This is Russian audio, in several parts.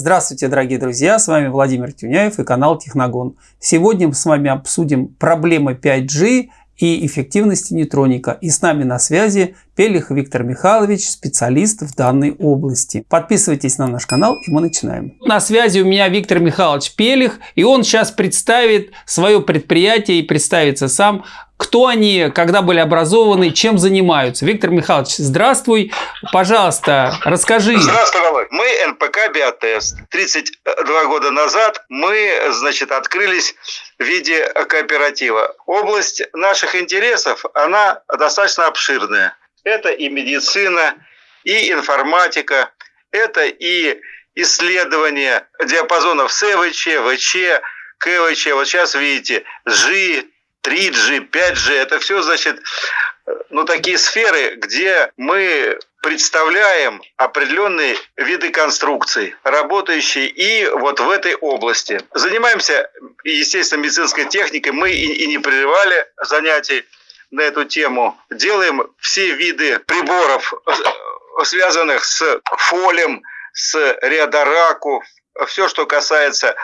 Здравствуйте, дорогие друзья, с вами Владимир Тюняев и канал Техногон. Сегодня мы с вами обсудим проблемы 5G и эффективности нейтроника. И с нами на связи Пелих Виктор Михайлович, специалист в данной области. Подписывайтесь на наш канал и мы начинаем. На связи у меня Виктор Михайлович Пелих, и он сейчас представит свое предприятие и представится сам, кто они, когда были образованы, чем занимаются. Виктор Михайлович, здравствуй. Пожалуйста, расскажи. Здравствуй, Володь. Мы НПК «Биотест». 32 года назад мы, значит, открылись в виде кооператива. Область наших интересов, она достаточно обширная. Это и медицина, и информатика, это и исследование диапазонов СВЧ, ВЧ, КВЧ. Вот сейчас видите, G, 3G, 5G. Это все, значит, ну, такие сферы, где мы представляем определенные виды конструкций, работающие и вот в этой области. Занимаемся, естественно, медицинской техникой. Мы и, и не прерывали занятий на эту тему. Делаем все виды приборов, э, связанных с фолем, с реодораку, все, что касается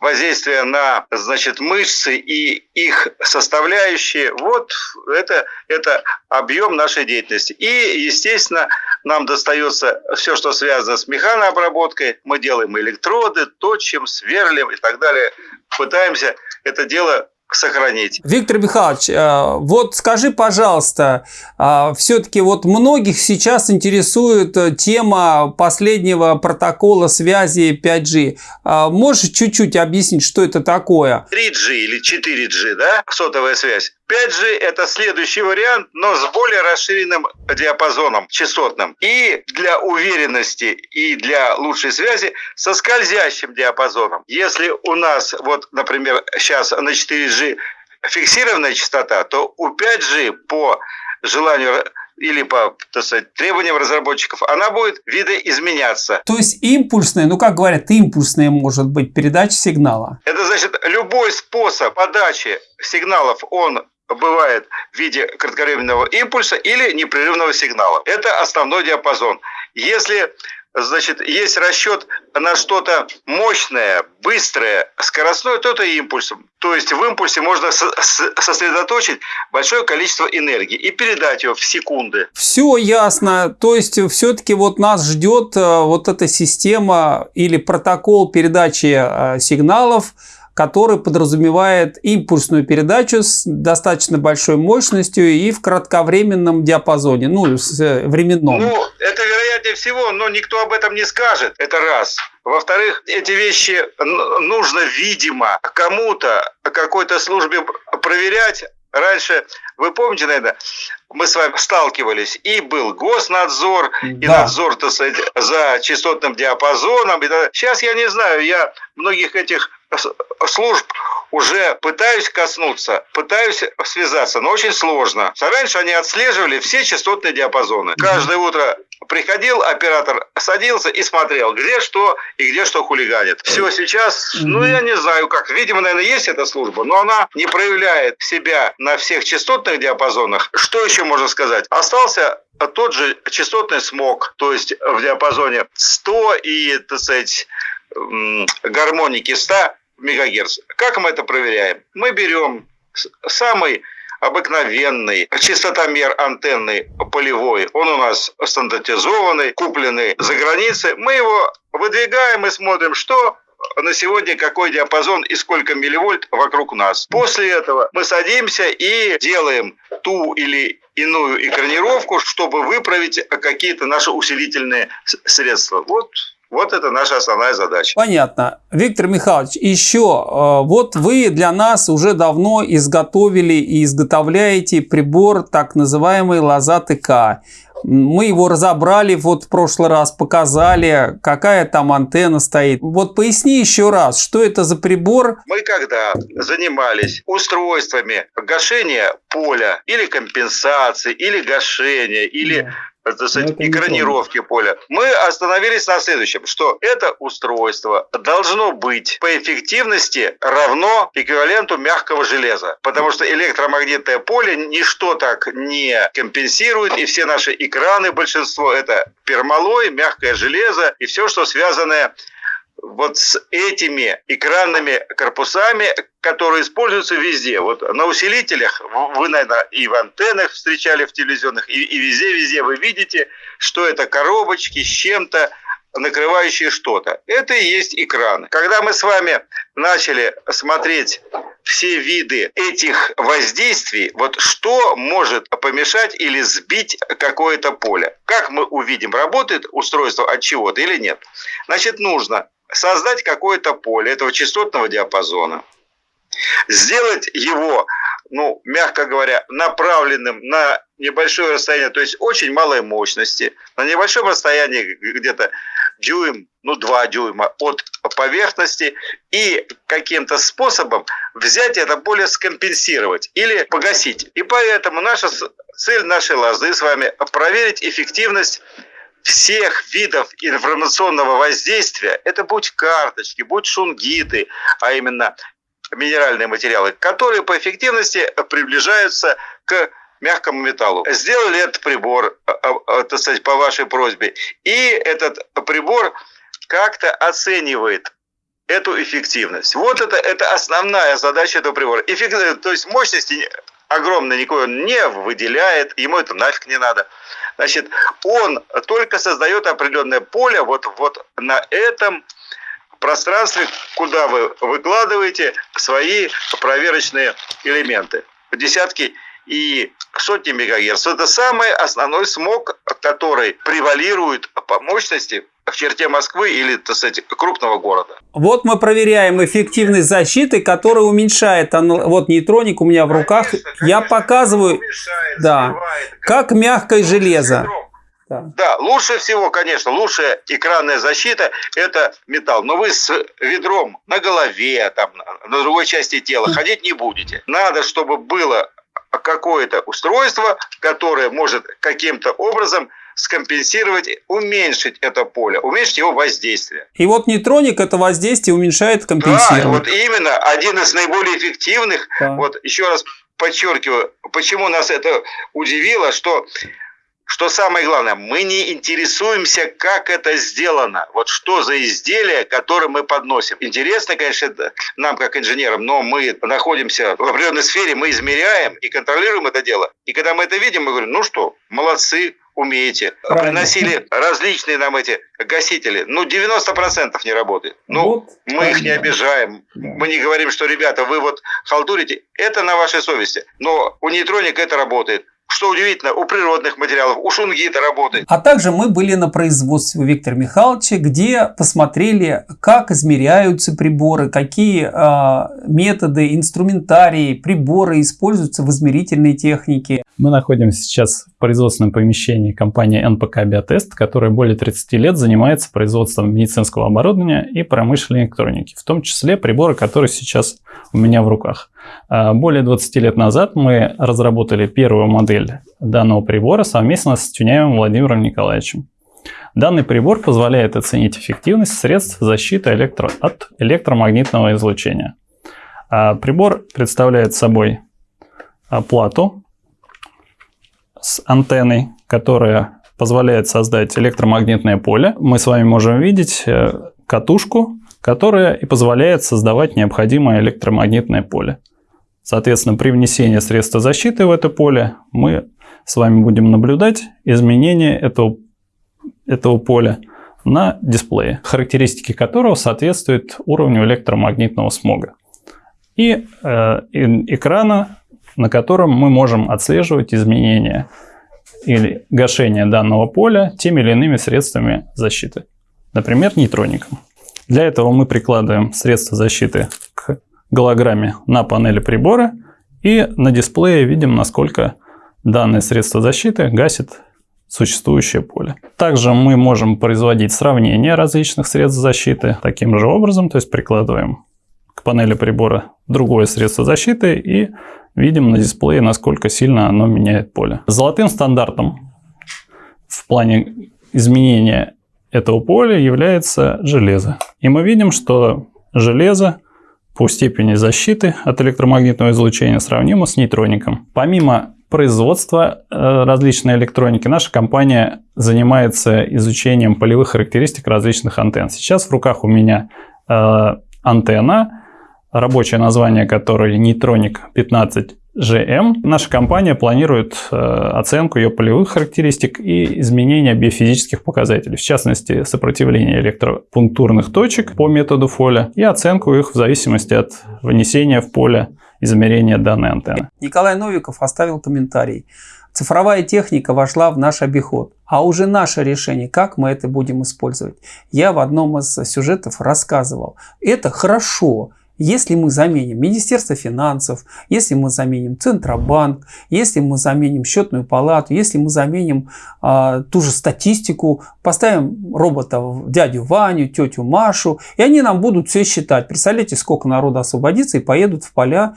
воздействия на значит, мышцы и их составляющие, вот это, это объем нашей деятельности. И, естественно, нам достается все, что связано с механообработкой. Мы делаем электроды, точим, сверлим и так далее. Пытаемся это дело сохранить. Виктор Михайлович, э, вот скажи, пожалуйста, э, все-таки вот многих сейчас интересует э, тема последнего протокола связи 5G. Можешь чуть-чуть объяснить, что это такое? 3G или 4G, да, сотовая связь. 5G это следующий вариант, но с более расширенным диапазоном частотным. И для уверенности и для лучшей связи со скользящим диапазоном. Если у нас, вот, например, сейчас на 4G фиксированная частота, то у 5G по желанию или по так сказать, требованиям разработчиков, она будет видоизменяться. То есть импульсная, ну как говорят, импульсная может быть передача сигнала. Это значит, любой способ подачи сигналов, он бывает в виде кратковременного импульса или непрерывного сигнала. Это основной диапазон. Если значит, есть расчет на что-то мощное, быстрое, скоростное, то это импульсом. То есть в импульсе можно сосредоточить большое количество энергии и передать ее в секунды. Все ясно. То есть все-таки вот нас ждет э, вот эта система или протокол передачи э, сигналов который подразумевает импульсную передачу с достаточно большой мощностью и в кратковременном диапазоне, ну, с э, временном. Ну, это вероятнее всего, но никто об этом не скажет. Это раз. Во-вторых, эти вещи нужно, видимо, кому-то, какой-то службе проверять, Раньше, вы помните, наверное, мы с вами сталкивались, и был госнадзор, да. и надзор сказать, за частотным диапазоном. Сейчас я не знаю, я многих этих служб уже пытаюсь коснуться, пытаюсь связаться, но очень сложно. Раньше они отслеживали все частотные диапазоны. Каждое утро приходил оператор, садился и смотрел, где что и где что хулиганит. Все сейчас, ну я не знаю как, видимо, наверное, есть эта служба, но она не проявляет себя на всех частотных диапазонах. Что еще можно сказать? Остался тот же частотный смог, то есть в диапазоне 100 и, так сказать, гармоники 100 мегагерц. Как мы это проверяем? Мы берем самый обыкновенный частотомер антенный полевой. Он у нас стандартизованный, купленный за границей. Мы его выдвигаем и смотрим, что на сегодня какой диапазон и сколько милливольт вокруг нас. После этого мы садимся и делаем ту или иную экранировку, чтобы выправить какие-то наши усилительные средства. Вот вот это наша основная задача. Понятно. Виктор Михайлович, еще, э, вот вы для нас уже давно изготовили и изготовляете прибор, так называемый Лоза ТК. Мы его разобрали, вот в прошлый раз показали, какая там антенна стоит. Вот поясни еще раз, что это за прибор? Мы когда занимались устройствами гашения поля или компенсации, или гашения, или так сказать, экранировки поля. Мы остановились на следующем, что это устройство должно быть по эффективности равно эквиваленту мягкого железа, потому что электромагнитное поле ничто так не компенсирует, и все наши экраны, большинство, это пермалой, мягкое железо и все, что связанное вот с этими экранными корпусами, которые используются везде. Вот на усилителях, вы, наверное, и в антеннах встречали в телевизионных, и, везде-везде вы видите, что это коробочки с чем-то, накрывающие что-то. Это и есть экран. Когда мы с вами начали смотреть все виды этих воздействий, вот что может помешать или сбить какое-то поле? Как мы увидим, работает устройство от чего-то или нет? Значит, нужно создать какое-то поле этого частотного диапазона, сделать его, ну, мягко говоря, направленным на небольшое расстояние, то есть очень малой мощности, на небольшом расстоянии где-то дюйм, ну, два дюйма от поверхности и каким-то способом взять это поле, скомпенсировать или погасить. И поэтому наша цель нашей лазы с вами проверить эффективность всех видов информационного воздействия, это будь карточки, будь шунгиты, а именно минеральные материалы, которые по эффективности приближаются к мягкому металлу. Сделали этот прибор, а, а, а, так сказать, по вашей просьбе, и этот прибор как-то оценивает эту эффективность. Вот это, это основная задача этого прибора. Эффективность, то есть мощности огромной никакой он не выделяет, ему это нафиг не надо. Значит, он только создает определенное поле вот, вот на этом пространстве, куда вы выкладываете свои проверочные элементы. Десятки и сотни мегагерц. Это самый основной смог, который превалирует по мощности в черте Москвы или, так сказать, крупного города. Вот мы проверяем эффективность защиты, которая уменьшает, вот нейтроник у меня в руках, конечно, я показываю, да, как мягкое железо. Да. да, лучше всего, конечно, лучшая экранная защита – это металл. Но вы с ведром на голове, там, на другой части тела ходить не будете. Надо, чтобы было какое-то устройство, которое может каким-то образом скомпенсировать, уменьшить это поле, уменьшить его воздействие. И вот нейтроник это воздействие уменьшает, компенсирует. Да, вот именно один из наиболее эффективных. Да. Вот еще раз подчеркиваю, почему нас это удивило, что что самое главное, мы не интересуемся, как это сделано. Вот что за изделие, которое мы подносим. Интересно, конечно, нам, как инженерам, но мы находимся в определенной сфере, мы измеряем и контролируем это дело. И когда мы это видим, мы говорим, ну что, молодцы, умеете. Правильно. Приносили различные нам эти гасители. Ну, 90% не работает. Ну, вот, мы правильно. их не обижаем. Да. Мы не говорим, что, ребята, вы вот халтурите. Это на вашей совести. Но у нейтроника это работает. Что удивительно, у природных материалов, у шунгита работает. А также мы были на производстве у Виктора Михайловича, где посмотрели, как измеряются приборы, какие э, методы, инструментарии, приборы используются в измерительной технике. Мы находимся сейчас в производственном помещении компании НПК Биотест, которая более 30 лет занимается производством медицинского оборудования и промышленной электроники, в том числе приборы, которые сейчас у меня в руках. А, более 20 лет назад мы разработали первую модель данного прибора совместно с Тюняевым Владимиром Николаевичем. Данный прибор позволяет оценить эффективность средств защиты электро... от электромагнитного излучения. А, прибор представляет собой а, плату с антенной, которая позволяет создать электромагнитное поле. Мы с вами можем видеть э, катушку, которая и позволяет создавать необходимое электромагнитное поле. Соответственно, при внесении средства защиты в это поле мы с вами будем наблюдать изменение этого, этого поля на дисплее, характеристики которого соответствуют уровню электромагнитного смога. И э, экрана, на котором мы можем отслеживать изменения или гашение данного поля теми или иными средствами защиты, например, нейтроником. Для этого мы прикладываем средства защиты голограмме на панели прибора и на дисплее видим, насколько данное средство защиты гасит существующее поле. Также мы можем производить сравнение различных средств защиты таким же образом, то есть прикладываем к панели прибора другое средство защиты и видим на дисплее, насколько сильно оно меняет поле. Золотым стандартом в плане изменения этого поля является железо. И мы видим, что железо по степени защиты от электромагнитного излучения сравнимо с нейтроником. Помимо производства э, различной электроники наша компания занимается изучением полевых характеристик различных антенн. Сейчас в руках у меня э, антенна, рабочее название которой нейтроник 15 GM. Наша компания планирует э, оценку ее полевых характеристик и изменения биофизических показателей, в частности, сопротивление электропунктурных точек по методу Фоля и оценку их в зависимости от внесения в поле измерения данной антенны. Николай Новиков оставил комментарий. Цифровая техника вошла в наш обиход, а уже наше решение, как мы это будем использовать. Я в одном из сюжетов рассказывал. Это хорошо, если мы заменим Министерство финансов, если мы заменим Центробанк, если мы заменим счетную палату, если мы заменим а, ту же статистику, поставим робота дядю Ваню, тетю Машу, и они нам будут все считать. Представляете, сколько народа освободится и поедут в поля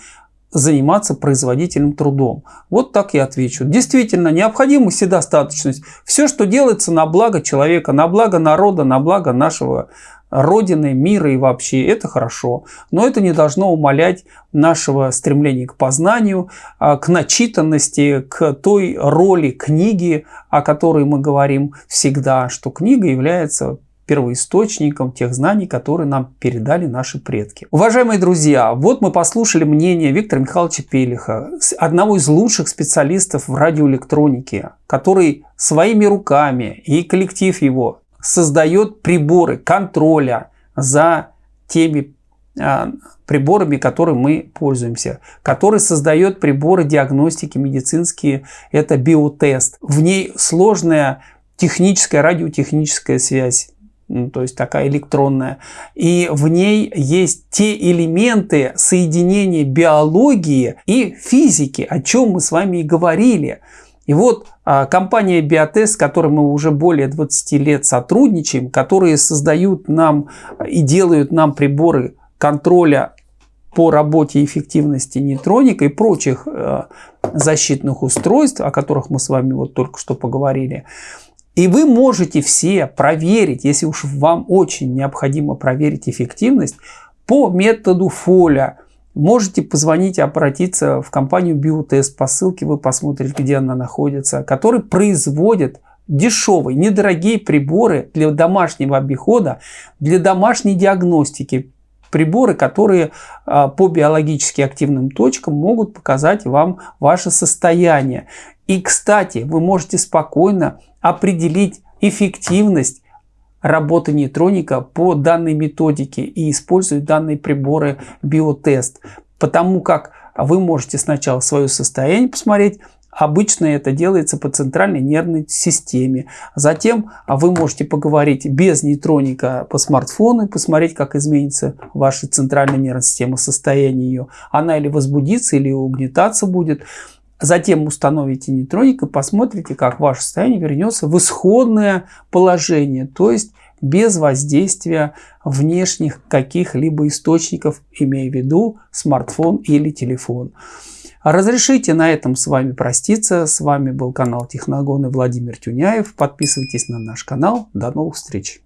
заниматься производительным трудом. Вот так я отвечу. Действительно, необходима вседостаточность. Все, что делается на благо человека, на благо народа, на благо нашего Родины, мира и вообще, это хорошо. Но это не должно умалять нашего стремления к познанию, а, к начитанности, к той роли книги, о которой мы говорим всегда, что книга является первоисточником тех знаний, которые нам передали наши предки. Уважаемые друзья, вот мы послушали мнение Виктора Михайловича Пелиха, одного из лучших специалистов в радиоэлектронике, который своими руками и коллектив его создает приборы контроля за теми а, приборами, которыми мы пользуемся, который создает приборы диагностики медицинские, это биотест. В ней сложная техническая, радиотехническая связь, ну, то есть такая электронная. И в ней есть те элементы соединения биологии и физики, о чем мы с вами и говорили. И вот а, компания Биотест, с которой мы уже более 20 лет сотрудничаем, которые создают нам и делают нам приборы контроля по работе эффективности нейтроника и прочих э, защитных устройств, о которых мы с вами вот только что поговорили. И вы можете все проверить, если уж вам очень необходимо проверить эффективность, по методу Фоля – Можете позвонить и обратиться в компанию Биотест по ссылке, вы посмотрите, где она находится, который производит дешевые, недорогие приборы для домашнего обихода, для домашней диагностики. Приборы, которые а, по биологически активным точкам могут показать вам ваше состояние. И, кстати, вы можете спокойно определить эффективность работы нейтроника по данной методике и используют данные приборы биотест. Потому как вы можете сначала свое состояние посмотреть, Обычно это делается по центральной нервной системе. Затем вы можете поговорить без нейтроника по смартфону и посмотреть, как изменится ваша центральная нервная система, состояние ее. Она или возбудится, или угнетаться будет. Затем установите нейтроник и посмотрите, как ваше состояние вернется в исходное положение, то есть без воздействия внешних каких-либо источников, имея в виду смартфон или телефон. Разрешите на этом с вами проститься. С вами был канал Техногон и Владимир Тюняев. Подписывайтесь на наш канал. До новых встреч!